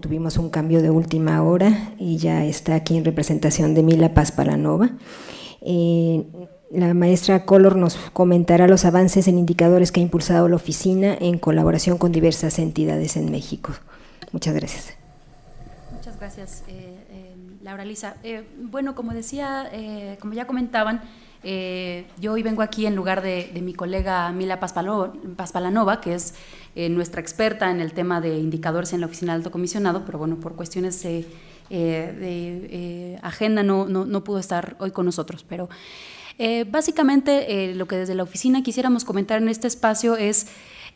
tuvimos un cambio de última hora y ya está aquí en representación de Mila Paz Palanova. Eh, la maestra Color nos comentará los avances en indicadores que ha impulsado la oficina en colaboración con diversas entidades en México. Muchas gracias. Muchas gracias, eh, eh, Laura Lisa. bueno, como decía, como ya comentaban, yo hoy vengo aquí en lugar de, mi colega Mila Palanova, que es nuestra experta en el tema de indicadores en la oficina del alto comisionado, pero bueno, por cuestiones de agenda no, pudo estar hoy con nosotros, pero eh, básicamente, eh, lo que desde la oficina quisiéramos comentar en este espacio es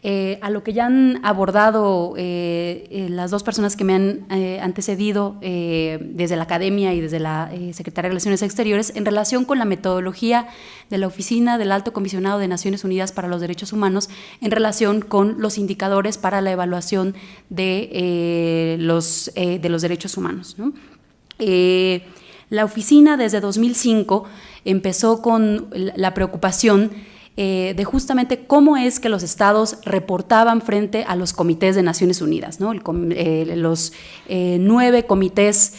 eh, a lo que ya han abordado las dos personas que me han antecedido desde la academia y desde la Secretaría de Relaciones Exteriores en relación con la metodología de la Oficina del Alto Comisionado de Naciones Unidas para los Derechos Humanos en relación con los indicadores para la evaluación de, los, de los derechos humanos. la oficina desde 2005 empezó con la preocupación eh, de justamente cómo es que los estados reportaban frente a los comités de Naciones Unidas, ¿no? Eh, los eh, nueve comités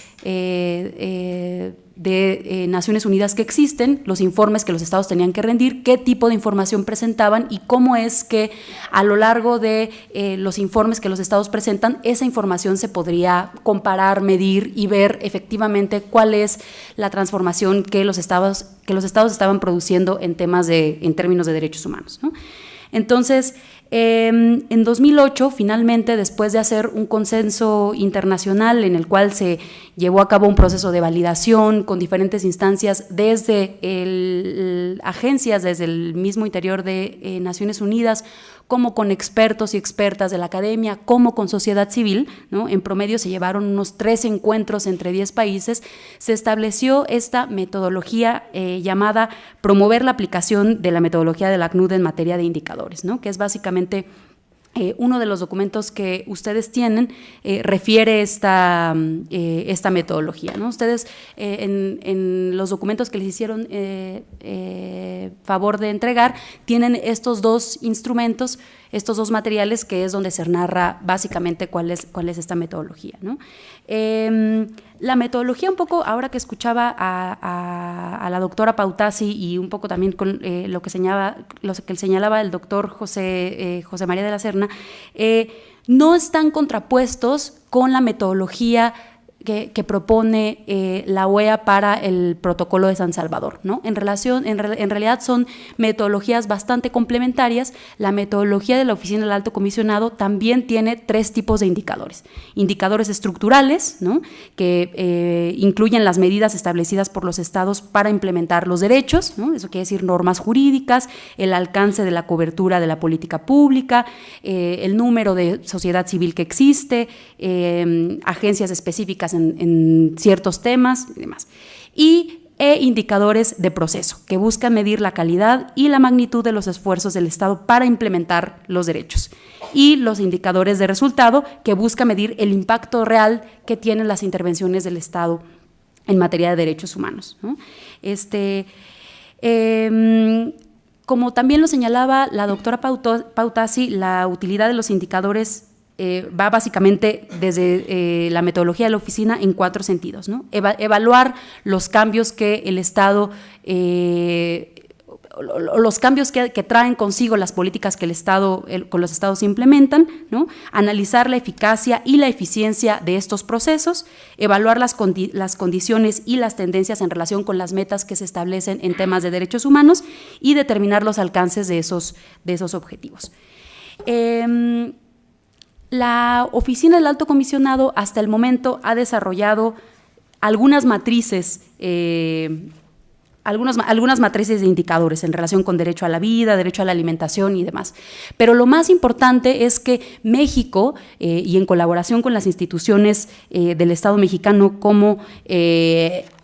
de eh, Naciones Unidas que existen, los informes que los estados tenían que rendir, qué tipo de información presentaban y cómo es que a lo largo de eh, los informes que los estados presentan, esa información se podría comparar, medir y ver efectivamente cuál es la transformación que los estados, que los estados estaban produciendo en temas de, en términos de derechos humanos. Entonces, Em, en 2008, finalmente, después de hacer un consenso internacional en el cual se llevó a cabo un proceso de validación con diferentes instancias desde agencias, desde el mismo interior de eh, Naciones Unidas, como con expertos y expertas de la academia, como con sociedad civil, ¿no? en promedio se llevaron unos tres encuentros entre 10 países, se estableció esta metodología eh, llamada promover la aplicación de la metodología de la CNUD en materia de indicadores, ¿no? que es básicamente eh, uno de los documentos que ustedes tienen eh, refiere esta, mm, eh, esta metodología. ¿no? Ustedes en, en, los documentos que les hicieron favor de entregar tienen estos dos instrumentos, estos dos materiales que es donde se narra básicamente cuál es, cuál es esta metodología. ¿no? La metodología, un poco, ahora que escuchaba a, la doctora Pautasi y un poco también con eh, lo, que señalaba, lo que señalaba el doctor José, eh, José María de la Serna, eh, no están contrapuestos con la metodología que, propone eh, la OEA para el protocolo de San Salvador. ¿no? En, relación, en, realidad son metodologías bastante complementarias. La metodología de la Oficina del Alto Comisionado también tiene tres tipos de indicadores. Indicadores estructurales, ¿no? que eh, incluyen las medidas establecidas por los estados para implementar los derechos, ¿no? eso quiere decir normas jurídicas, el alcance de la cobertura de la política pública, eh, el número de sociedad civil que existe, agencias específicas en, ciertos temas y demás. Y e indicadores de proceso, que buscan medir la calidad y la magnitud de los esfuerzos del Estado para implementar los derechos. Y los indicadores de resultado, que buscan medir el impacto real que tienen las intervenciones del Estado en materia de derechos humanos. Este, em, como también lo señalaba la doctora Pautasi, la utilidad de los indicadores eh, va básicamente desde eh, la metodología de la oficina en cuatro sentidos. ¿no? evaluar los cambios que el Estado, eh, los cambios que, traen consigo las políticas que el Estado, con los Estados implementan, ¿no? analizar la eficacia y la eficiencia de estos procesos, evaluar las, las condiciones y las tendencias en relación con las metas que se establecen en temas de derechos humanos y determinar los alcances de esos, de esos objetivos. Em, la Oficina del Alto Comisionado hasta el momento ha desarrollado algunas matrices, eh, algunas, matrices de indicadores en relación con derecho a la vida, derecho a la alimentación y demás. Pero lo más importante es que México, eh, y en colaboración con las instituciones eh, del Estado mexicano como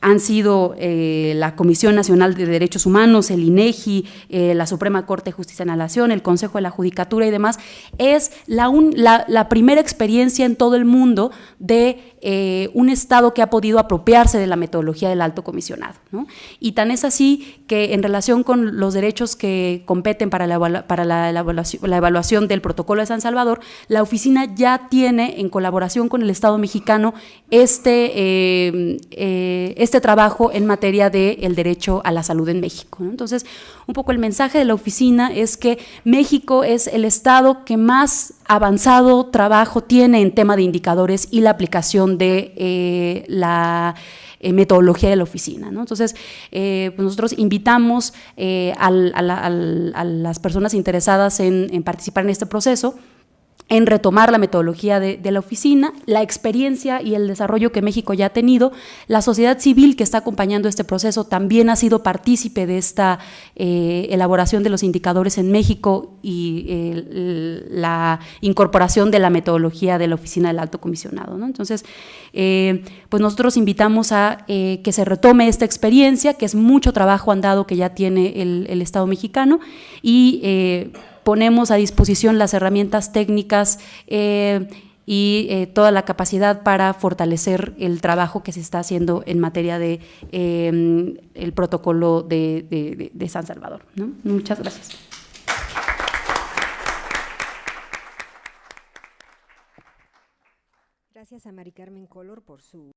han sido eh, la Comisión Nacional de Derechos Humanos, el INEGI, eh, la Suprema Corte de Justicia de la Nación, el Consejo de la Judicatura y demás, es la, primera experiencia en todo el mundo de eh, un Estado que ha podido apropiarse de la metodología del alto comisionado. Y tan es así que en relación con los derechos que competen para, la, evaluación, del protocolo de San Salvador, la oficina ya tiene en colaboración con el Estado mexicano este este trabajo en materia del derecho a la salud en México. Entonces, un poco el mensaje de la oficina es que México es el estado que más avanzado trabajo tiene en tema de indicadores y la aplicación de eh, la eh, metodología de la oficina. Entonces, eh, pues nosotros invitamos a, las personas interesadas en participar en este proceso en retomar la metodología de, la oficina, la experiencia y el desarrollo que México ya ha tenido. La sociedad civil que está acompañando este proceso también ha sido partícipe de esta eh, elaboración de los indicadores en México y eh, la incorporación de la metodología de la oficina del alto comisionado. Entonces, eh, pues nosotros invitamos a que se retome esta experiencia, que es mucho trabajo andado que ya tiene el, el Estado mexicano y ponemos a disposición las herramientas técnicas eh, y eh, toda la capacidad para fortalecer el trabajo que se está haciendo en materia de em, el protocolo de, San Salvador. Muchas gracias. Gracias a Mari Carmen Color por su